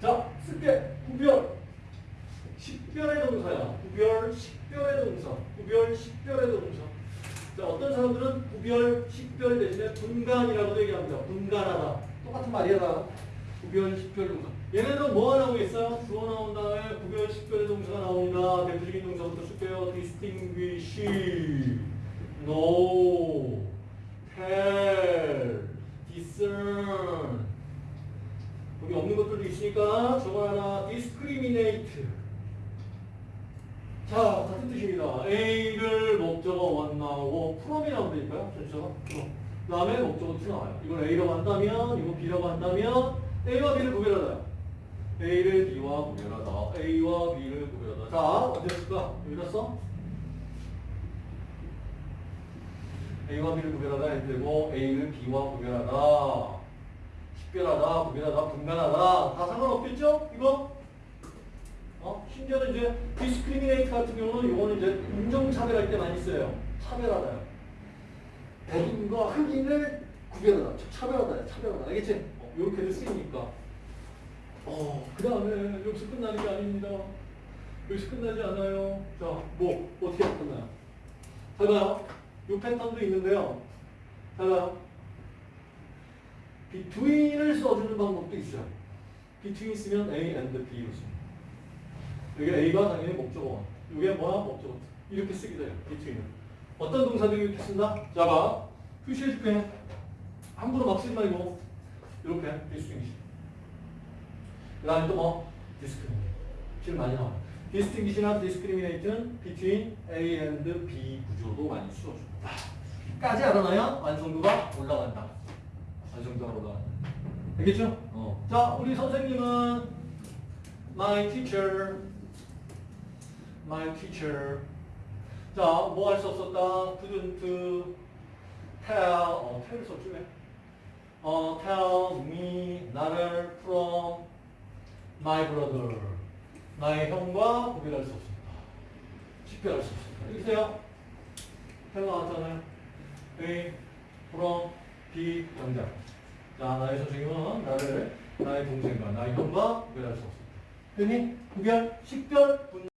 자, 쓸게. 구별. 식별의 동사야. 구별, 식별의 동사. 구별, 식별의 동사. 자, 어떤 사람들은 구별, 식별 대신에 분간이라고도 얘기합니다. 분간하다. 똑같은 말이야. 구별, 식별 동사. 얘네들은 뭐가 나오고 있어요? 주어 나온 다음에 구별, 식별의 동사가 나옵니다. 대표적인 동사부터 쓸게요. distinguish, know, tell, discern. 여기 없는 것들도 있으니까 저거 하나 discriminate. 자, 같은 뜻입니다. A를 목적어 원 나오고 from이. 전체가 from. 그 다음에 목적어 to 나와요. 이걸 A라고 한다면, 이거 B라고 한다면 A와 B를 구별하다. A를 B와 구별하다. A와 B를 구별하다. 자, 어디 쓸까? 여기다 써? A와 B를 구별하다 해도 되고 A를 B와 구별하다. 식별하다, 구별하다, 분간하다 다 상관없겠죠? 이거? 어? 심지어는 이제 discriminate 같은 경우는 이거는 이제 인종차별할 때 많이 써요. 차별하다요. 백인과 흑인을 구별하다, 차별하다, 차별하다. 알겠지? 어, 이렇게도 쓰이니까. 어, 그 다음에 여기서 끝나는 게 아닙니다. 여기서 끝나지 않아요. 자, 뭐, 어떻게 끝나요? 잘 봐요. 이 패턴도 있는데요. 잘 봐요. between 을 써주는 방법도 있어요. between 쓰면 A and B로 씁니다. 여기 A가 당연히 목적어. 이게 뭐야? 목적어. 이렇게 쓰기도 해요. between을. 어떤 동사들이 이렇게 쓴다? 자, 봐. 표시해줄게. 함부로 막 쓰지 말고. 이렇게. distinguish. 그 다음에 또 뭐? discriminate. 질 많이 나와요. distinguish나 discriminate는 between A and B 구조도 많이 쓰여줍니다. 까지 알아놔야 완성도가 올라간다. 완성도가 올라간다. 알겠죠? 어. 자, 우리 선생님은 my teacher, my teacher. 자, 뭐 할 수 없었다? couldn't tell, 어, tell 썼지 왜? 어, tell me, 나를 from my brother. 나의 형과 구별할 수 없습니다. 식별할 수 없습니다. 돼요. tell 나왔잖아요. A, from, B, 영장. 자, 나의 선생님은 나를, 나의 동생과 나의 형과 구별할 수 없습니다. 그니 구별, 식별, 분